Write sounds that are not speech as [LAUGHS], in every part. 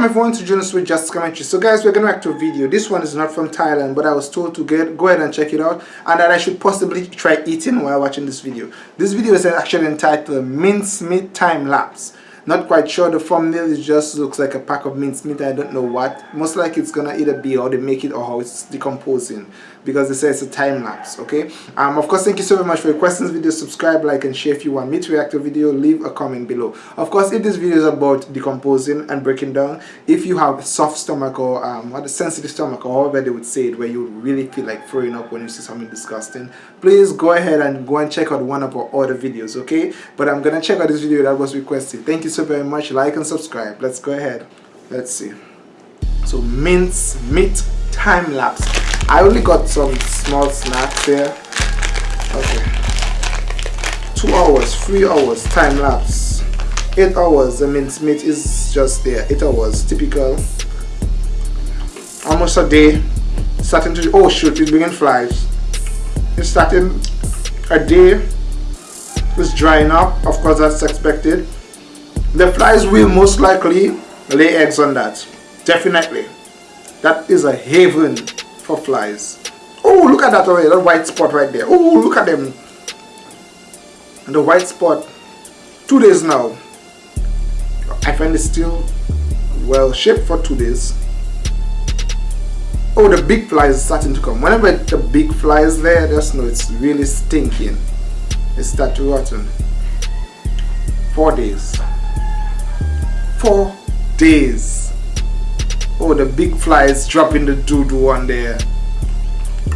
Welcome everyone to Jonas with Just Commentary. So guys, we're going to react to a video. This one is not from Thailand, but I was told to get go ahead and check it out and that I should possibly try eating while watching this video. This video is actually entitled Mincemeat Time Lapse. Not quite sure. The thumbnail it just looks like a pack of mincemeat. I don't know what. Most likely it's gonna either be how they make it or how it's decomposing because they say it's a time lapse. Okay. Um. Of course, thank you so very much for your questions. Video, subscribe, like, and share if you want me to react to a video. Leave a comment below. Of course, if this video is about decomposing and breaking down, if you have a soft stomach or um, what a sensitive stomach or however they would say it, where you really feel like throwing up when you see something disgusting, please go ahead and go and check out one of our other videos. Okay. But I'm gonna check out this video that was requested. Thank you so very much. Like and subscribe. Let's go ahead. Let's see. So mince meat time lapse. I only got some small snacks here. Okay. Two hours, three hours time lapse. Eight hours. The mince meat is just there. Eight hours, typical. Almost a day. Starting to oh shoot, it's bringing flies. It's starting a day. It's drying up. Of course, that's expected the flies will most likely lay eggs on that. Definitely. That is a haven for flies. Oh look at that already. That white spot right there. Oh look at them. The white spot two days now. I find it still well shaped for two days. Oh the big flies starting to come. Whenever the big flies there just know it's really stinking. It start to rotten. Four days four days. Oh, the big flies dropping the doo-doo on there.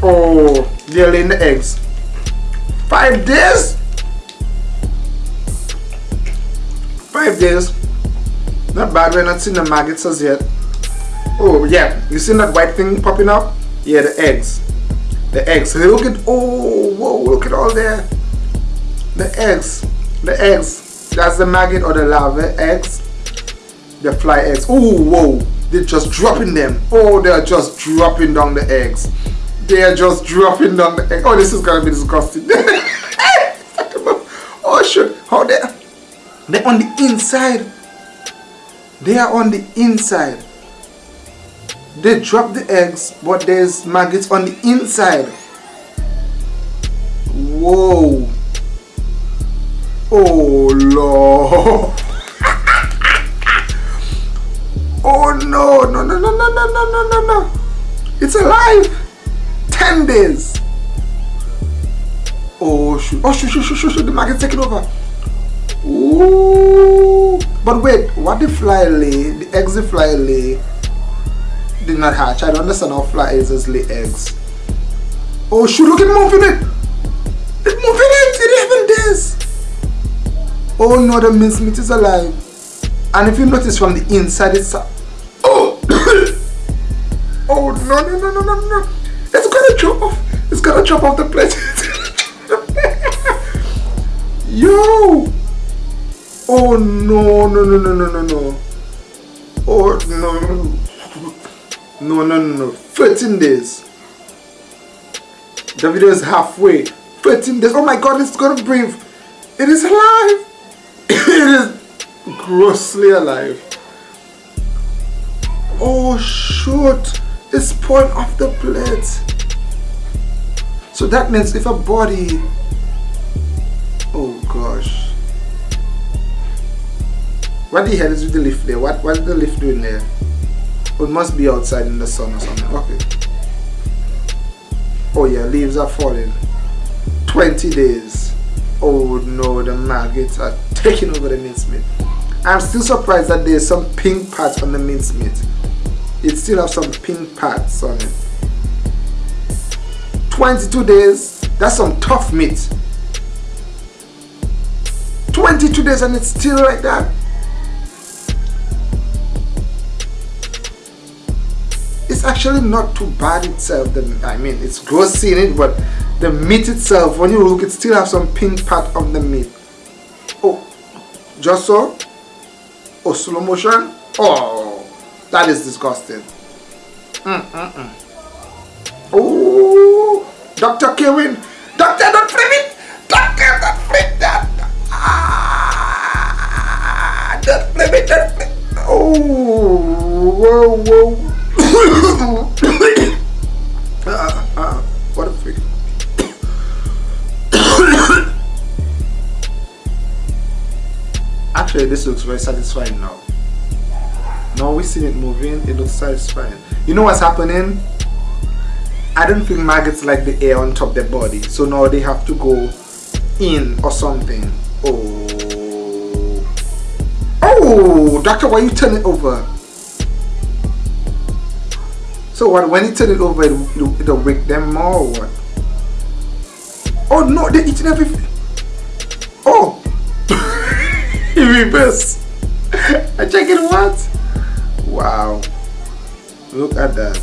Oh, they're laying the eggs. Five days? Five days. Not bad, we're not seeing the maggots as yet. Oh, yeah. You seen that white thing popping up? Yeah, the eggs. The eggs. Look at, oh, whoa, look at all there. The eggs. The eggs. That's the maggot or the larva eggs the fly eggs. Oh, whoa. They're just dropping them. Oh, they're just dropping down the eggs. They are just dropping down the eggs. Oh, this is to be disgusting. [LAUGHS] oh, shit. How they They're on the inside. They are on the inside. They drop the eggs, but there's maggots on the inside. Whoa. Oh, Lord. Oh no, no, no, no, no, no, no, no, no, no. It's alive. 10 days. Oh shoot. Oh shoot, shoot, shoot, shoot, shoot. The market's taking over. Ooh. But wait, what the fly lay, the eggs the fly lay did not hatch. I don't understand how flies just lay eggs. Oh shoot, look at moving it. It's moving it. 11 days. Oh no, the mincemeat is alive. And if you notice from the inside, it's no no no no no no! It's gonna drop off. It's gonna drop off the plate. [LAUGHS] Yo! Oh no no no no no no no! Oh no! No no no no! 13 days. The video is halfway. 13 days. Oh my god! It's gonna breathe. It is alive. [LAUGHS] it is grossly alive. Oh shoot! It's pouring off the plate. So that means if a body, oh gosh. What the hell is with the leaf there? What what's the leaf doing there? It must be outside in the sun or something. Okay. Oh yeah, leaves are falling. 20 days. Oh no, the maggots are taking over the mincemeat. I'm still surprised that there's some pink patch on the mincemeat it still have some pink parts on it. 22 days that's some tough meat. 22 days and it's still like that. It's actually not too bad itself the, I mean it's gross seeing it but the meat itself when you look it still have some pink part of the meat. Oh just so? Oh slow motion? Oh that is disgusting. Mm, mm, mm. Oh, Dr. Kevin. Doctor, don't flip it. Doctor, don't flip that. Ah, don't flip it. Don't flip. Oh. whoa, whoa. [COUGHS] uh, uh, what a freak. Actually, this looks very satisfying now. Now we see it moving, it looks satisfying. You know what's happening? I don't think maggots like the air on top of their body. So now they have to go in or something. Oh. Oh, doctor, why you turn it over? So what, when you turn it over, it'll, it'll wake them more or what? Oh no, they're eating everything. Oh. [LAUGHS] in reverse. [LAUGHS] I check it what? Wow. Look at that.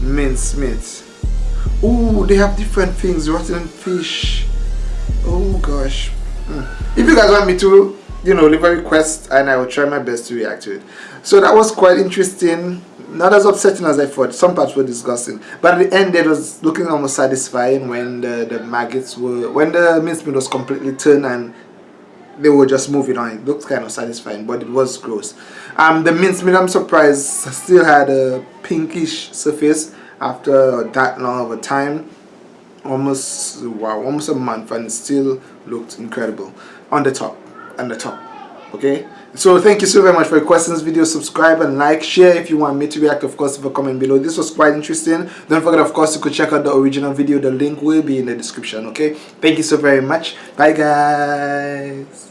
Mince meat. Oh, they have different things. Rotten fish. Oh gosh. Mm. If you guys want me to, you know, leave a request and I will try my best to react to it. So that was quite interesting. Not as upsetting as I thought. Some parts were disgusting. But at the end it was looking almost satisfying when the, the maggots were when the mincemeat was completely turned and they were just moving on. It looked kind of satisfying, but it was gross. Um, the mincemeat, I'm surprised, still had a pinkish surface after that long of a time. Almost, wow, almost a month and still looked incredible on the top, on the top, okay? So thank you so very much for your questions video. Subscribe and like, share if you want me to react, of course, leave a comment below. This was quite interesting. Don't forget, of course, you could check out the original video. The link will be in the description, okay? Thank you so very much. Bye, guys.